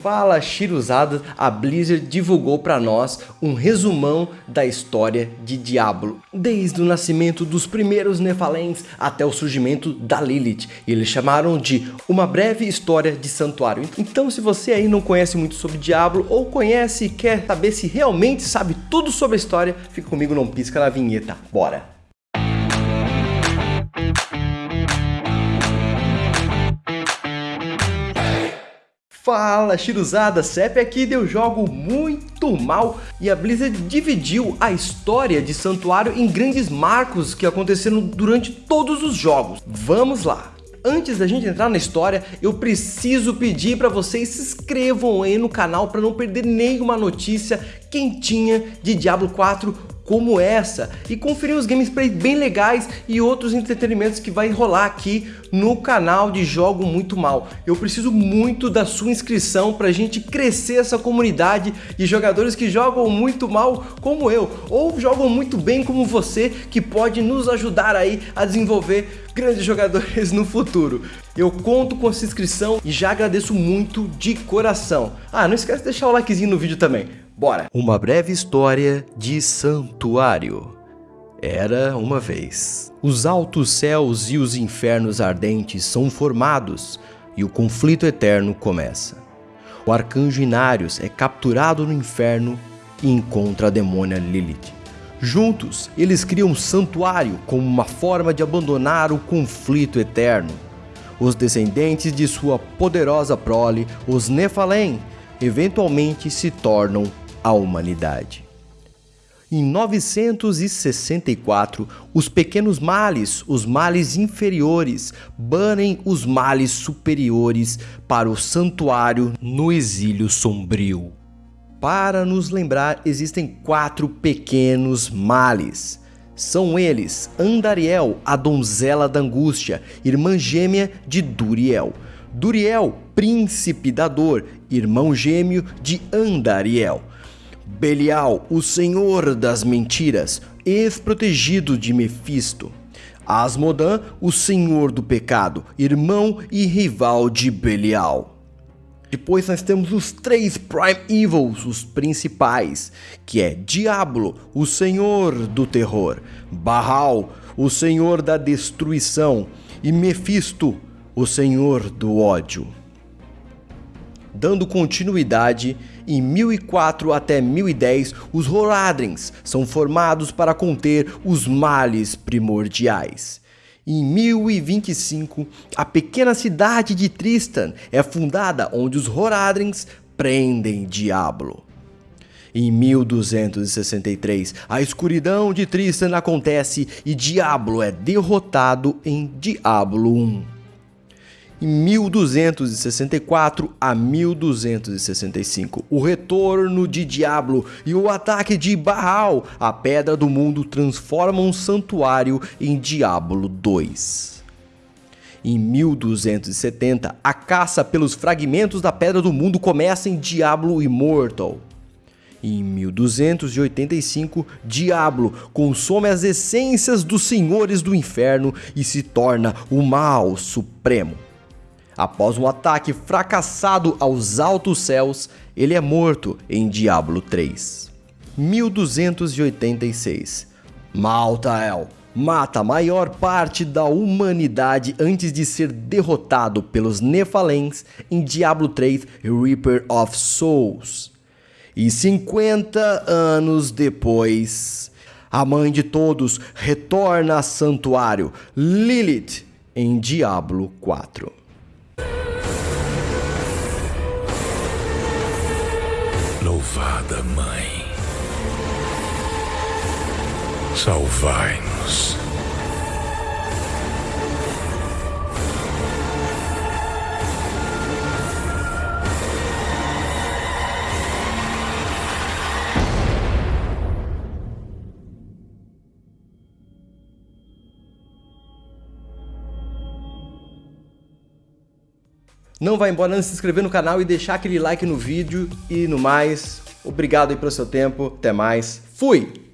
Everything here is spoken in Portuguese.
Fala Chiruzada, a Blizzard divulgou para nós um resumão da história de Diablo, desde o nascimento dos primeiros Nephalens até o surgimento da Lilith. Eles chamaram de Uma Breve História de Santuário. Então se você aí não conhece muito sobre Diablo, ou conhece e quer saber se realmente sabe tudo sobre a história, fica comigo, não pisca na vinheta. Bora! Fala Chiruzada, CEP aqui deu jogo muito mal e a Blizzard dividiu a história de Santuário em grandes marcos que aconteceram durante todos os jogos. Vamos lá! Antes da gente entrar na história, eu preciso pedir para vocês se inscrevam aí no canal para não perder nenhuma notícia quentinha de Diablo 4 como essa e conferir os gameplays bem legais e outros entretenimentos que vai rolar aqui no canal de Jogo Muito Mal. Eu preciso muito da sua inscrição para a gente crescer essa comunidade de jogadores que jogam muito mal como eu, ou jogam muito bem como você, que pode nos ajudar aí a desenvolver grandes jogadores no futuro. Eu conto com a sua inscrição e já agradeço muito de coração. Ah, não esquece de deixar o likezinho no vídeo também. Bora! Uma breve história de Santuário. Era uma vez. Os altos céus e os infernos ardentes são formados e o conflito eterno começa. O arcanjo Inarius é capturado no inferno e encontra a demônia Lilith. Juntos, eles criam um santuário como uma forma de abandonar o conflito eterno. Os descendentes de sua poderosa prole, os Nephalem, eventualmente se tornam a humanidade. Em 964, os pequenos males, os males inferiores, banem os males superiores para o santuário no exílio sombrio. Para nos lembrar, existem quatro pequenos males. São eles Andariel, a donzela da angústia, irmã gêmea de Duriel. Duriel, príncipe da dor, irmão gêmeo de Andariel. Belial, o senhor das mentiras, ex-protegido de Mefisto. Asmodan, o senhor do pecado, irmão e rival de Belial. Depois nós temos os três Prime Evils, os principais, que é Diablo, o senhor do terror, Baal, o senhor da destruição, e Mefisto, o senhor do ódio. Dando continuidade, em 1004 até 1010, os Horadrins são formados para conter os males primordiais. Em 1025, a pequena cidade de Tristan é fundada onde os Horadrins prendem Diablo. Em 1263, a escuridão de Tristan acontece e Diablo é derrotado em Diablo 1 em 1264 a 1265. O retorno de Diablo e o ataque de Baal, a Pedra do Mundo, transformam um santuário em Diablo 2. Em 1270, a caça pelos fragmentos da Pedra do Mundo começa em Diablo Immortal. Em 1285, Diablo consome as essências dos senhores do inferno e se torna o mal supremo. Após um ataque fracassado aos altos céus, ele é morto em Diablo 3. 1286 Maltael mata a maior parte da humanidade antes de ser derrotado pelos Nephalens em Diablo 3 Reaper of Souls. E 50 anos depois, a mãe de todos retorna a Santuário, Lilith, em Diablo 4. Louvada Mãe, salvai-nos. Não vai embora não se inscrever no canal e deixar aquele like no vídeo e no mais. Obrigado aí pelo seu tempo. Até mais. Fui!